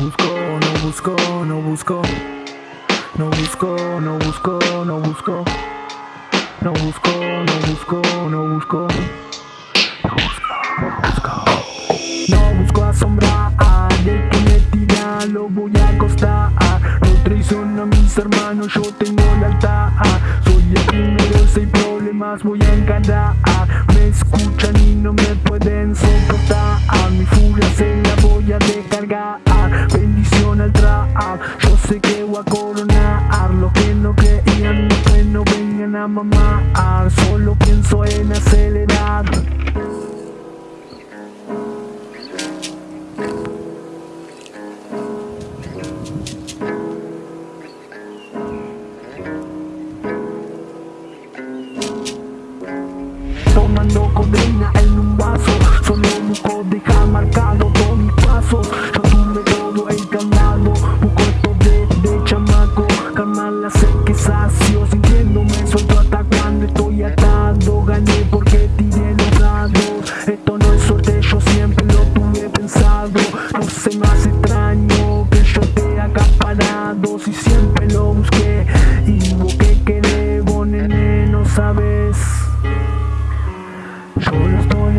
busco, no busco, no busco. No busco, no busco, no busco. No busco, no busco, no busco. No busco, no busco. No busco asombrar, de que me tira lo voy a acostar. No traiciono a mis hermanos, yo tengo lealtad. Soy el primero, hay problemas voy a encarar. Me escuchan y no me pueden soportar. Mi furia se la voy a descargar. Trap, yo sé que voy a coronar. Lo que no creían, que no vengan a mamar. Solo pienso en acelerar. Tomando codeína en un vaso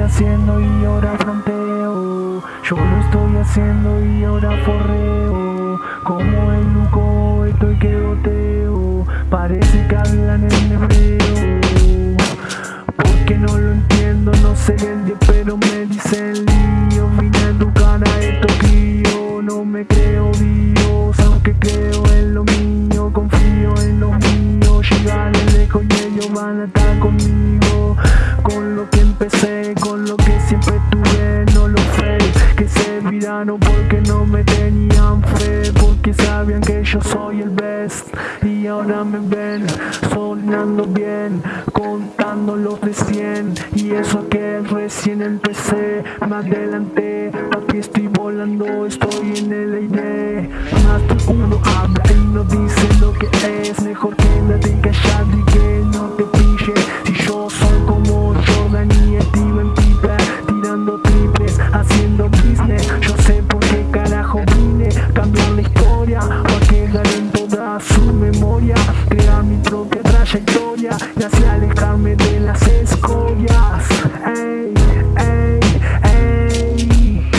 haciendo y ahora fronteo. Yo lo estoy haciendo y ahora forreo. Como el luco estoy que goteo. Parece que hablan en hebreo. Porque no lo entiendo, no sé el día pero me dicen lío. Vine a educar a estos críos, no me creo Dios Aunque creo en lo mío, confío en lo mío. Llegaré lejos y ellos van a estar conmigo que no lo Que se olvidaron porque no me tenían fe Porque sabían que yo soy el best Y ahora me ven sonando bien Contando los de 100 Y eso que recién empecé Me adelanté, aquí estoy volando Estoy en el aire. Más de uno habla y no dice lo que es Mejor que nadie callado y que no te haciendo business Yo sé por qué carajo vine Cambiar la historia Pa' quedar en toda su memoria Crear mi propia trayectoria Y así alejarme de las escorias. Ey, ey, ey.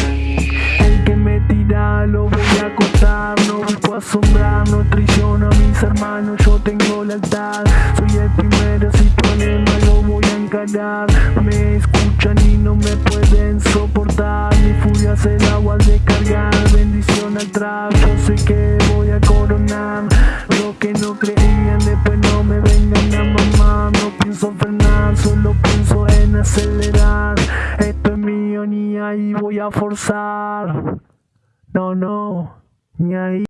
El que me tira lo voy a cortar No busco asombrar, no traiciono a mis hermanos Yo tengo lealtad. Soy el primero, si problema lo voy a encarar Me escuchan y no me pueden soportar. Mi furia se la voy a descargar. Bendición al trap, yo sé que voy a coronar. Lo que no creían después no me vengan a mamar. No pienso frenar, solo pienso en acelerar. Esto es mío, ni ahí voy a forzar. No, no, ni ahí